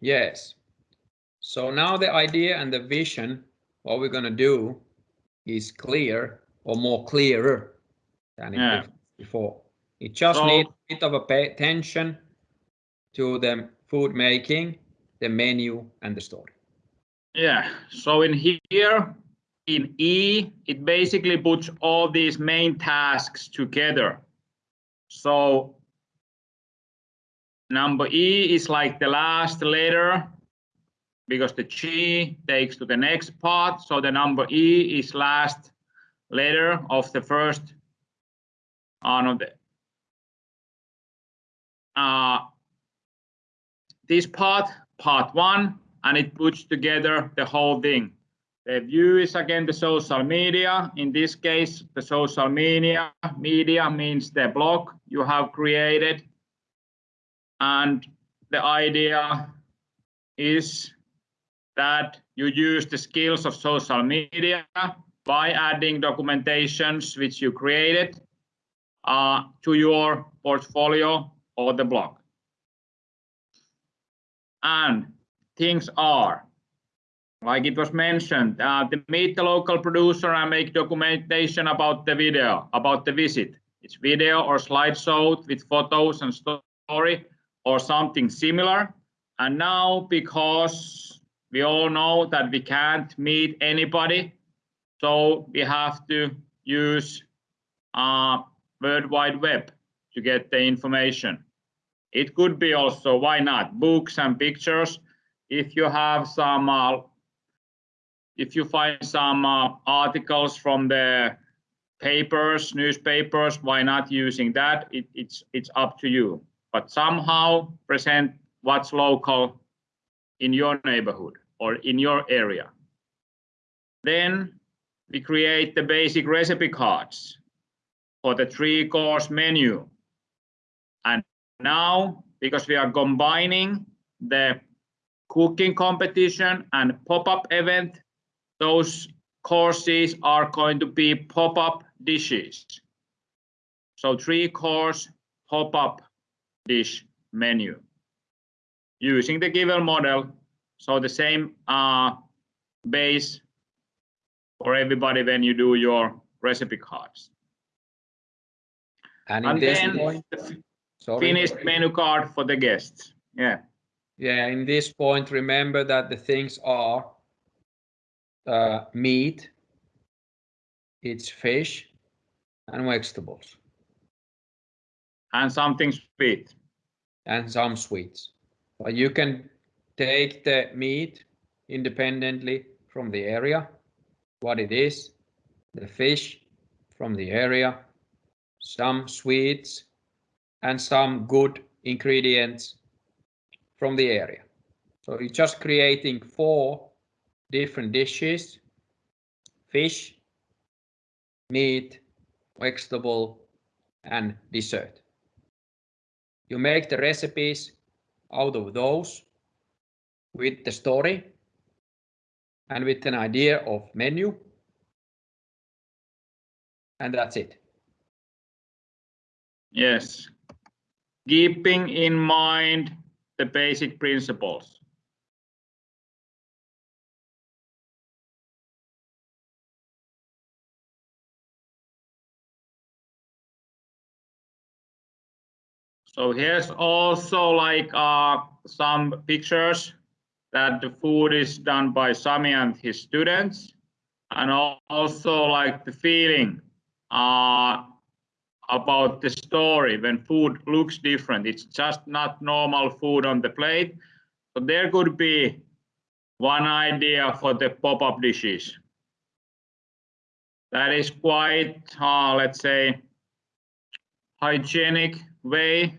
Yes. So now the idea and the vision, what we're going to do is clear or more clearer than yeah. before. It just so, needs a bit of a pay attention to the food making, the menu and the story. Yeah, so in here, in E, it basically puts all these main tasks together. So number E is like the last letter because the G takes to the next part. So the number E is last letter of the first uh, the, uh, this part, part one, and it puts together the whole thing. The view is again the social media. In this case, the social media media means the blog you have created. And the idea is that you use the skills of social media by adding documentations which you created uh, to your portfolio or the blog. And things are, like it was mentioned, uh, to meet the local producer and make documentation about the video, about the visit. It's video or slideshow with photos and story or something similar. And now, because we all know that we can't meet anybody, so we have to use uh, World Wide Web to get the information. It could be also, why not, books and pictures. If you have some, uh, if you find some uh, articles from the papers, newspapers, why not using that? It, it's, it's up to you. But somehow present what's local in your neighborhood or in your area. Then we create the basic recipe cards for the three course menu. And now, because we are combining the cooking competition and pop-up event, those courses are going to be pop-up dishes. So three course pop-up dish menu using the given model. So the same uh, base for everybody when you do your recipe cards. And, and then point, sorry. finished menu card for the guests. Yeah. Yeah, in this point, remember that the things are uh, meat, it's fish, and vegetables. And something sweet. And some sweets. But you can take the meat independently from the area, what it is, the fish from the area, some sweets, and some good ingredients from the area. So you're just creating four different dishes, fish, meat, vegetable, and dessert. You make the recipes out of those with the story and with an idea of menu. And that's it. Yes, keeping in mind the basic principles. So here's also like uh, some pictures that the food is done by Sami and his students and also like the feeling uh, about the story when food looks different. It's just not normal food on the plate. So there could be one idea for the pop-up dishes. That is quite, uh, let's say, hygienic way,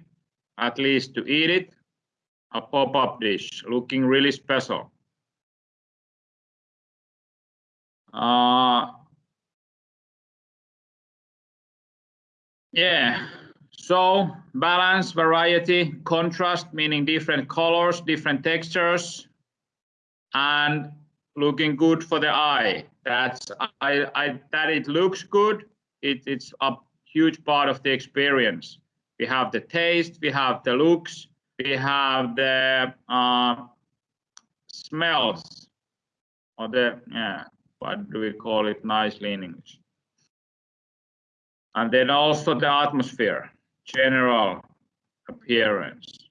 at least to eat it. A pop-up dish looking really special. Uh, Yeah, so balance, variety, contrast, meaning different colors, different textures, and looking good for the eye. That's I, I that it looks good. It, it's a huge part of the experience. We have the taste, we have the looks, we have the uh, smells. Or the yeah what do we call it? Nicely in english. And then also the atmosphere general appearance.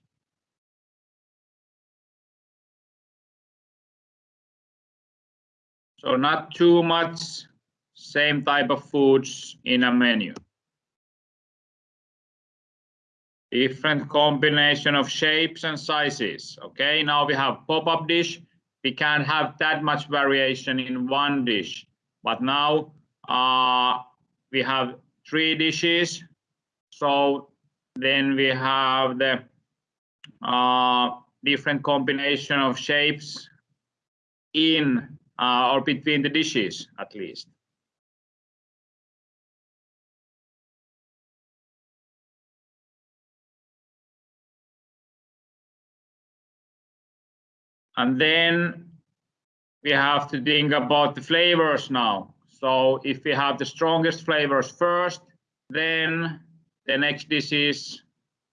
So not too much same type of foods in a menu different combination of shapes and sizes. Okay, now we have pop-up dish. We can't have that much variation in one dish, but now uh, we have three dishes. So then we have the uh, different combination of shapes in uh, or between the dishes at least. And then we have to think about the flavors now. So if we have the strongest flavors first, then the next dish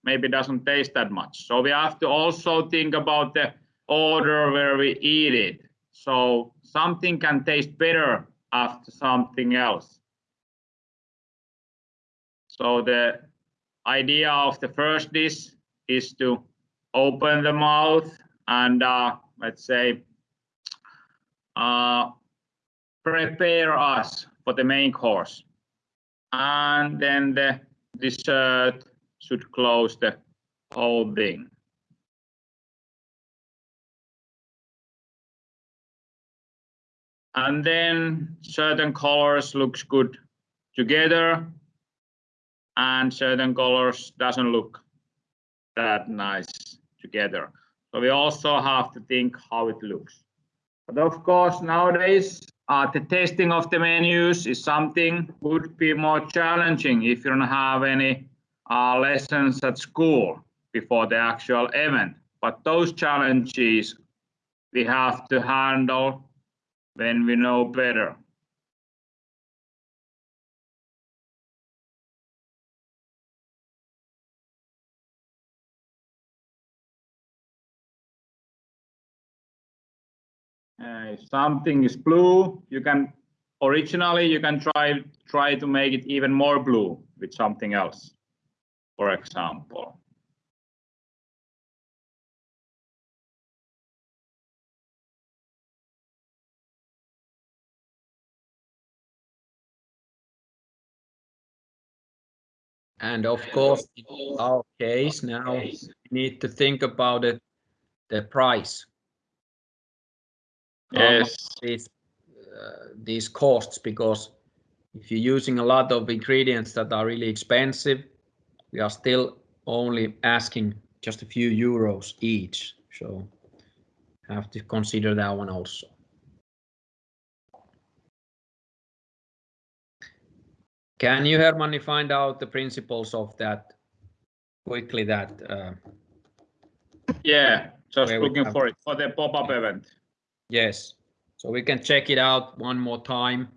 maybe doesn't taste that much. So we have to also think about the order where we eat it. So something can taste better after something else. So the idea of the first dish is to open the mouth and uh, let's say, uh, prepare us for the main course. And then the dessert should close the whole thing. And then certain colors looks good together and certain colors doesn't look that nice together. So we also have to think how it looks. But of course, nowadays, uh, the testing of the menus is something would be more challenging if you don't have any uh, lessons at school before the actual event. But those challenges we have to handle when we know better. Uh, if something is blue, you can originally you can try try to make it even more blue with something else, for example. And of course, in our case now, we need to think about it, the price. Yes. These, uh, these costs, because if you're using a lot of ingredients that are really expensive, we are still only asking just a few euros each. So have to consider that one also. Can you, Hermanni, find out the principles of that quickly that uh, yeah just looking for it for the pop-up event Yes, so we can check it out one more time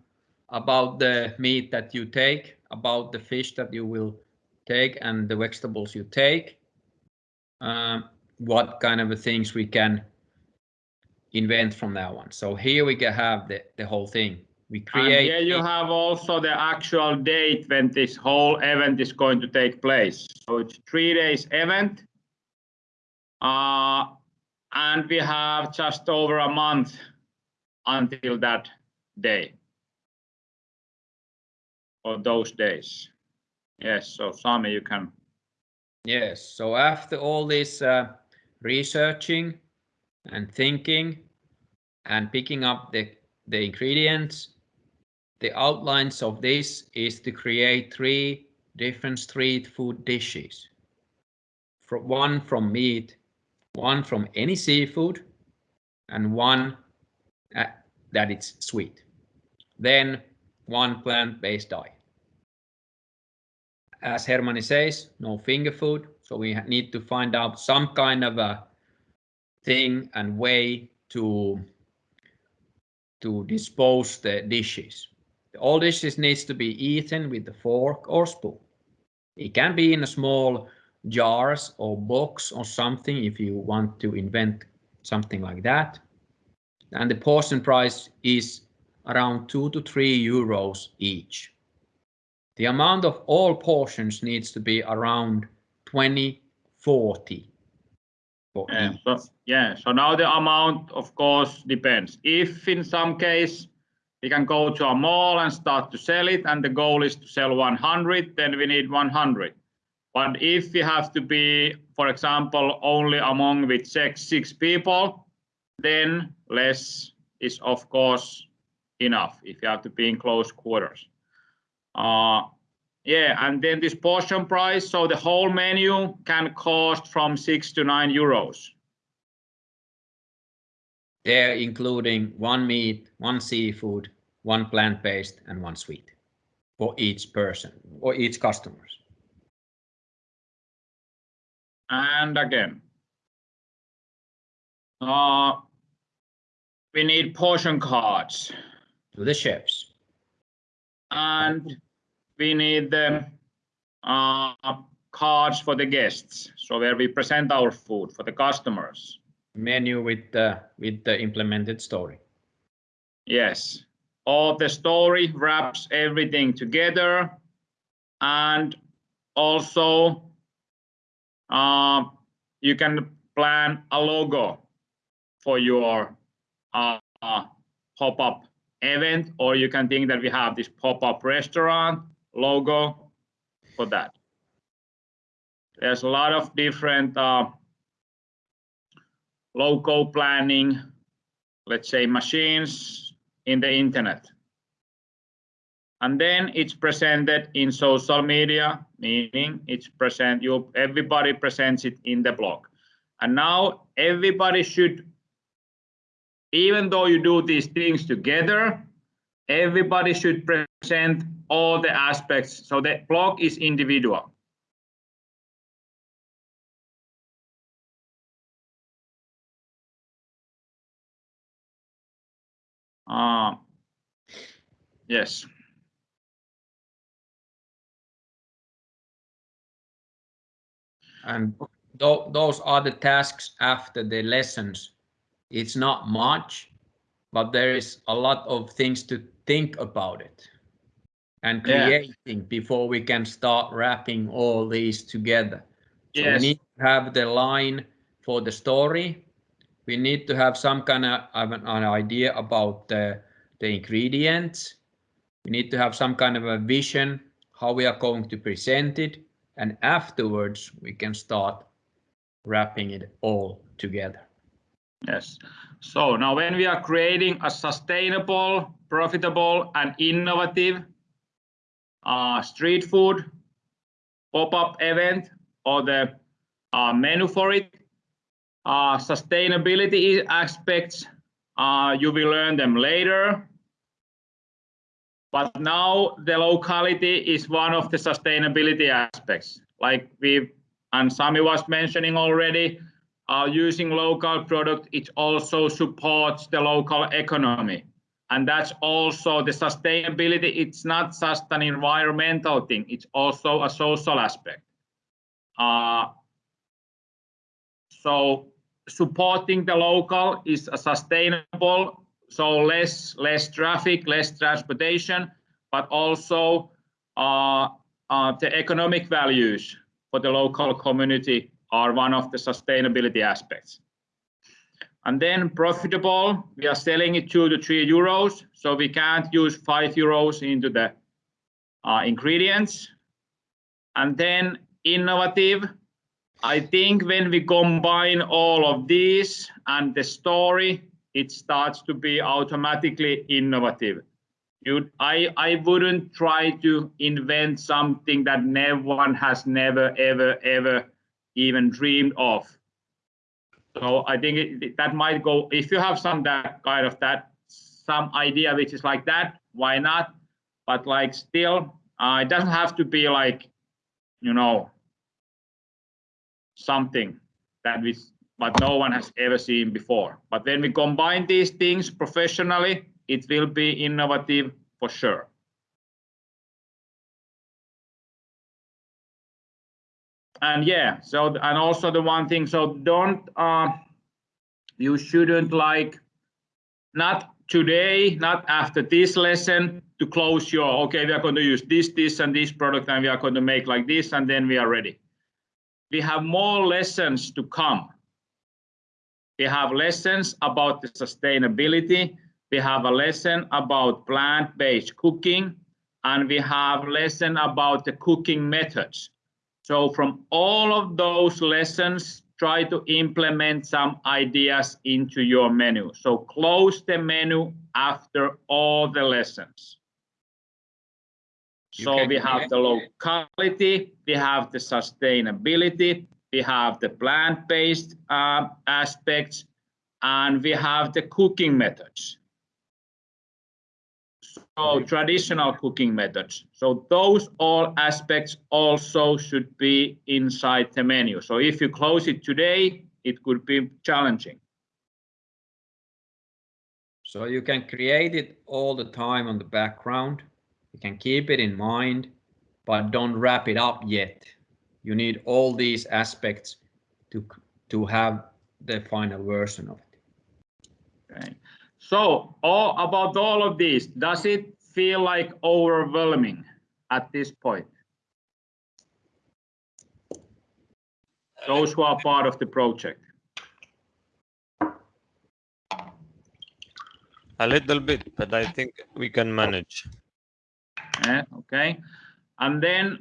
about the meat that you take, about the fish that you will take and the vegetables you take. Um, what kind of things we can invent from that one. So here we can have the, the whole thing. We and create. here you have also the actual date when this whole event is going to take place so it's three days event uh, and we have just over a month until that day. Or those days. Yes so Sami you can. Yes, so after all this uh, researching and thinking and picking up the, the ingredients, the outlines of this is to create three different street food dishes. From one from meat, one from any seafood, and one uh, that it's sweet. Then one plant-based diet as Hermanni says, no finger food. So we need to find out some kind of a thing and way to to dispose the dishes. All dishes needs to be eaten with the fork or spoon. It can be in a small jars or box or something if you want to invent something like that. and the portion price is around 2 to 3 euros each. The amount of all portions needs to be around 20, 40 for Yeah, each. so, yeah, so now the amount, of course, depends. If in some case we can go to a mall and start to sell it, and the goal is to sell 100, then we need 100. But if we have to be, for example, only among with six, six people, then less is of course enough if you have to be in close quarters. Uh, yeah, and then this portion price, so the whole menu can cost from six to nine euros. There including one meat, one seafood, one plant-based, and one sweet for each person or each customers. And again, uh, we need portion cards To the chefs. and we need the uh, cards for the guests. So where we present our food for the customers. Menu with the with the implemented story. Yes, all the story wraps everything together and also uh, you can plan a logo for your uh, uh, pop-up event or you can think that we have this pop-up restaurant logo for that. There's a lot of different uh, logo planning, let's say machines in the internet. And then it's presented in social media, meaning it's present, you, everybody presents it in the blog. And now everybody should, even though you do these things together, everybody should present all the aspects. So the blog is individual. Uh, yes. And tho- those are the tasks after the lessons. It's not much, but there is a lot of things to think about it and Yeah. creating before we can start wrapping all these together. So we need to have the line for the story. We need to have some kind of, of an, an idea about the, the ingredients. We need to have some kind of a vision how we are going to present it, and afterwards we can start wrapping it all together. Yes. So now when we are creating a sustainable, profitable and innovative uh, street food pop-up event or the uh, menu for it, uh, sustainability aspects, uh, you will learn them later. But now the locality is one of the sustainability aspects. Like we and Sami was mentioning already, uh, using local product, it also supports the local economy. And that's also the sustainability. It's not just an environmental thing, it's also a social aspect. Uh, so supporting the local is a sustainable, so less, less traffic, less transportation, but also uh, uh, the economic values for the local community are one of the sustainability aspects. And then profitable, we are selling it two to three euros, so we can't use five euros into the uh, ingredients. And then innovative, I think when we combine all of these and the story, it starts to be automatically innovative. You, I, I wouldn't try to invent something that no one has never, ever, ever even dreamed of. So I think it, that might go, if you have some that kind of that, some idea which is like that, why not? But like still, uh, it doesn't have to be like, you know, something that we, but no one has ever seen before. But when we combine these things professionally, it will be innovative for sure. And yeah, so and also the one thing, so don't uh, you shouldn't like not today, not after this lesson to close your, okay, we are going to use this, this, and this product, and we are going to make like this, and then we are ready. We have more lessons to come. We have lessons about the sustainability. We have a lesson about plant-based cooking, and we have lesson about the cooking methods. So from all of those lessons, try to implement some ideas into your menu. So close the menu after all the lessons. So we have the locality, we have the sustainability, we have the plant-based uh, aspects, and we have the cooking methods. So traditional cooking methods. So those all aspects also should be inside the menu. So if you close it today, it could be challenging. So you can create it all the time on the background. You can keep it in mind, but don't wrap it up yet. You need all these aspects to, to have the final version of it. Okay. So all about all of these, does it feel like overwhelming at this point? Those who are part of the project. A little bit, but I think we can manage. Yeah, okay. And then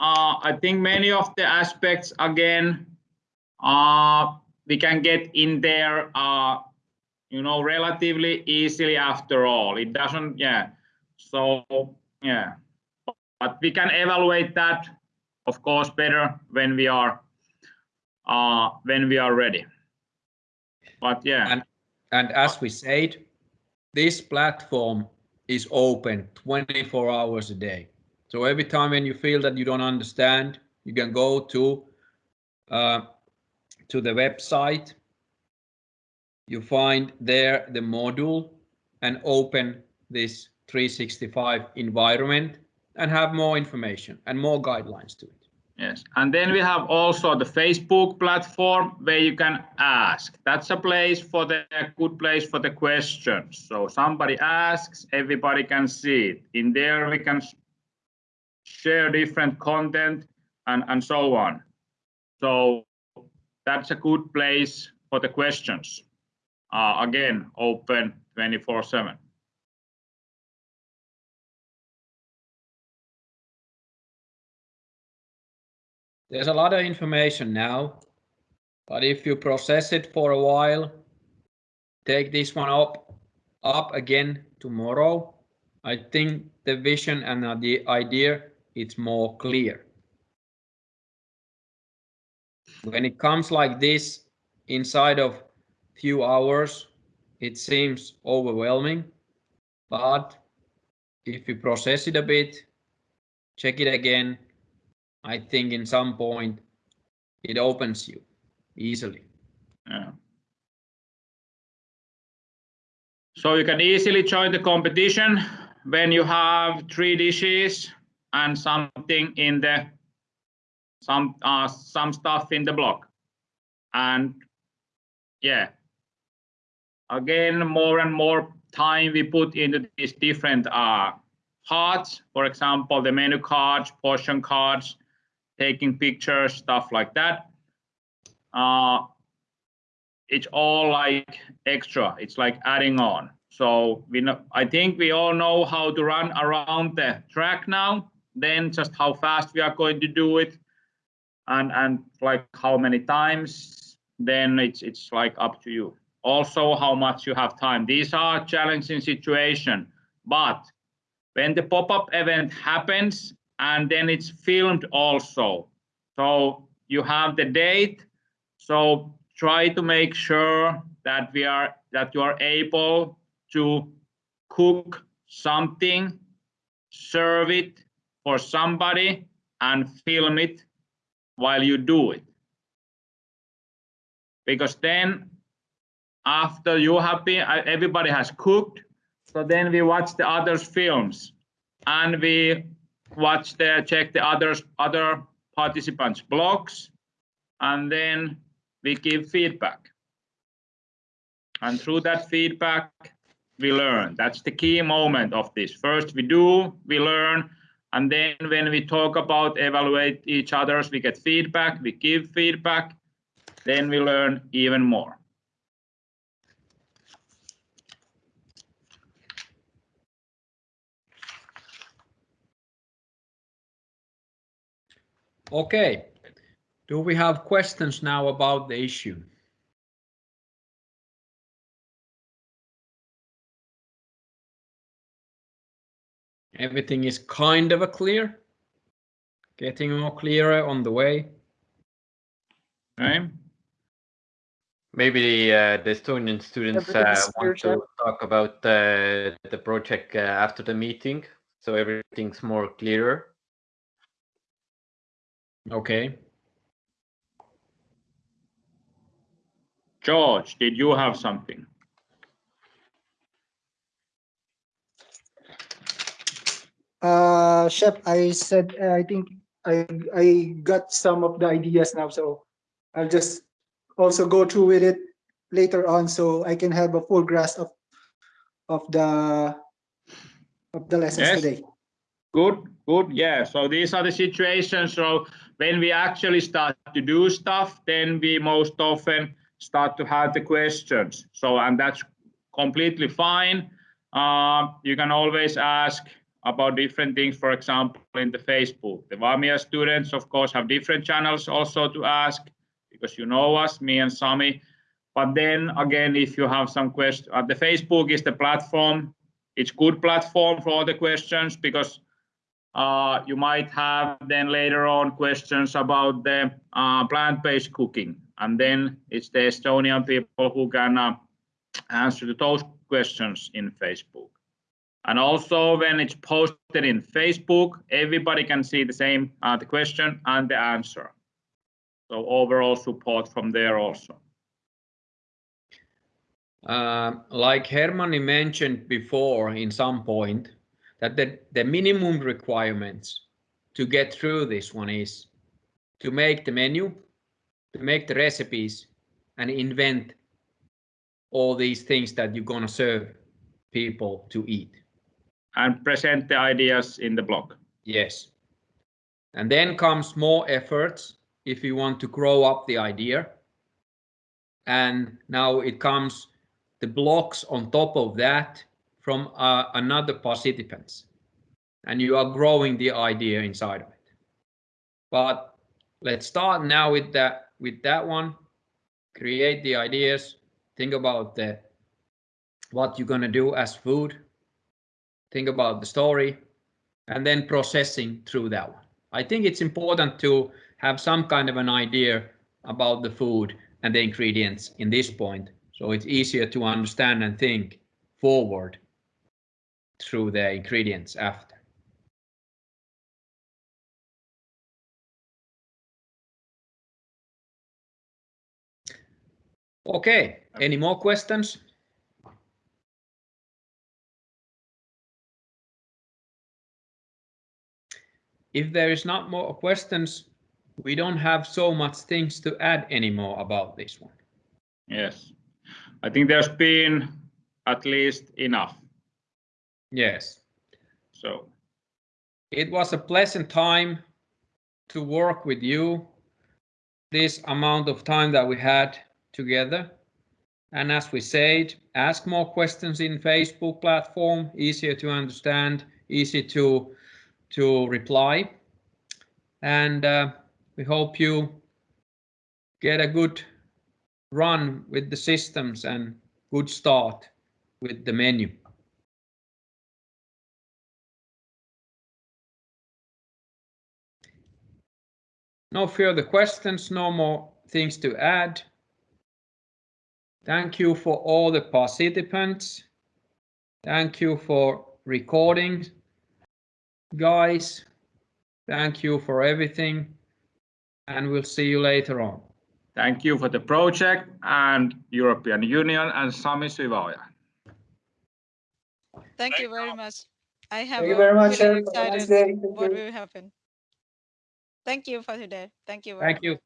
uh, I think many of the aspects again, uh, we can get in there uh, you know, relatively easily after all. It doesn't, yeah. So, yeah. But we can evaluate that, of course, better when we are uh, when we are ready. But yeah. And, and as we said, this platform is open 24 hours a day. So every time when you feel that you don't understand, you can go to uh, to the website you find there the module and open this 365 environment and have more information and more guidelines to it. Yes, and then we have also the Facebook platform where you can ask. That's a place for the a good place for the questions. So somebody asks, everybody can see it. In there we can share different content and, and so on. So that's a good place for the questions uh, again open 24 7 there's a lot of information now but if you process it for a while take this one up up again tomorrow i think the vision and the idea it's more clear when it comes like this inside of few hours, it seems overwhelming, but if you process it a bit, check it again, I think in some point it opens you easily. Yeah. So you can easily join the competition when you have three dishes and something in the some uh, some stuff in the block and yeah again, more and more time we put into these different uh, cards. For example, the menu cards, portion cards, taking pictures, stuff like that. Uh, it's all like extra. It's like adding on. So we know, I think we all know how to run around the track now. Then just how fast we are going to do it, and and like how many times. Then it's it's like up to you also how much you have time. These are challenging situation, but when the pop-up event happens and then it's filmed also. So you have the date. So try to make sure that we are that you are able to cook something, serve it for somebody and film it while you do it. Because then after you have been, uh, everybody has cooked. So then we watch the others' films and we watch the check the others other participants' blogs, and then we give feedback. And through that feedback, we learn. That's the key moment of this. First we do, we learn, and then when we talk about evaluate each others, we get feedback, we give feedback, then we learn even more. Okay. Do we have questions now about the issue? Everything is kind of a clear? Getting more clearer on the way? Okay. Maybe the, uh, the Estonian students uh, want to talk about uh, the project uh, after the meeting, so everything's more clearer. Okay. George, did you have something? Uh, Chef, I said, uh, I think I, I got some of the ideas now, so I'll just also go through with it later on, so I can have a full grasp of, of the, of the lessons Yes. today. Good, good, yeah. So these are the situations. So when we actually start to do stuff, then we most often start to have the questions. So, and that's completely fine. Uh, you can always ask about different things, for example, in the Facebook. The Vamia students, of course, have different channels also to ask because you know us, me and Sami. But then again, if you have some questions, uh, the Facebook is the platform. It's good platform for all the questions because uh, you might have then later on questions about the uh, plant-based cooking. And then it's the Estonian people who can uh, answer those questions in Facebook. And also when it's posted in Facebook, everybody can see the same, uh, the question and the answer. So overall support from there also. Uh, like Hermanni mentioned before in some point, that the, the minimum requirements to get through this one is to make the menu, to make the recipes and invent all these things that you're gonna serve people to eat. And present the ideas in the blog. Yes. And then comes more efforts if you want to grow up the idea. And now it comes the blocks on top of that from uh, another participants. And you are growing the idea inside of it. But let's start now with that with that one. Create the ideas. Think about the what you're gonna do as food. Think about the story and then processing through that one. I think it's important to have some kind of an idea about the food and the ingredients in this point, so it's easier to understand and think forward through the ingredients after. Okay, any more questions? If there is not more questions, we don't have so much things to add anymore about this one. Yes. I think there's been at least enough. Yes, So it was a pleasant time to work with you. This amount of time that we had together. And as we said, ask more questions in Facebook platform, easier to understand, easy to to reply. And uh, we hope you get a good run with the systems and good start with the menu. No further questions, no more things to add. Thank you for all the participants. Thank you for recording guys. Thank you for everything. And we'll see you later on. thank you for the project and European Union and Sami Syväoja. Thank you very much. I have Thank you very much, really Chef. Nice excited. Thank what you. will happen. Thank you for today. Thank you. very Thank you.